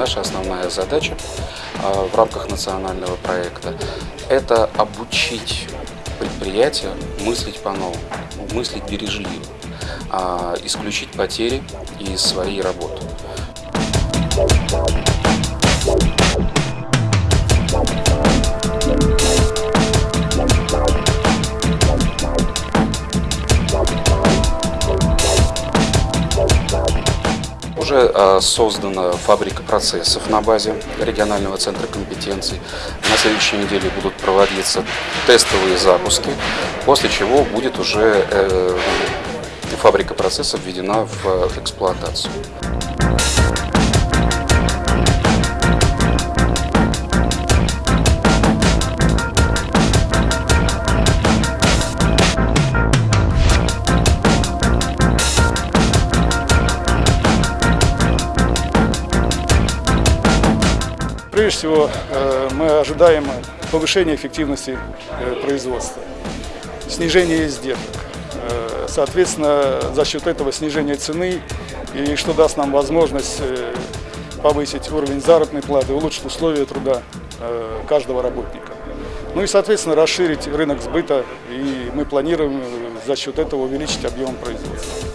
наша основная задача а, в рамках национального проекта – это обучить предприятия мыслить по-новому, мыслить бережливо, а, исключить потери из своей работы. Уже а, создана фабрика процессов на базе регионального центра компетенций. На следующей неделе будут проводиться тестовые запуски, после чего будет уже э, фабрика процессов введена в эксплуатацию. Прежде всего, э, мы ожидаем повышения эффективности э, производства, снижения издержек. Э, соответственно, за счет этого снижения цены, и что даст нам возможность повысить уровень заработной платы, улучшить условия труда каждого работника. Ну и, соответственно, расширить рынок сбыта, и мы планируем за счет этого увеличить объем производства.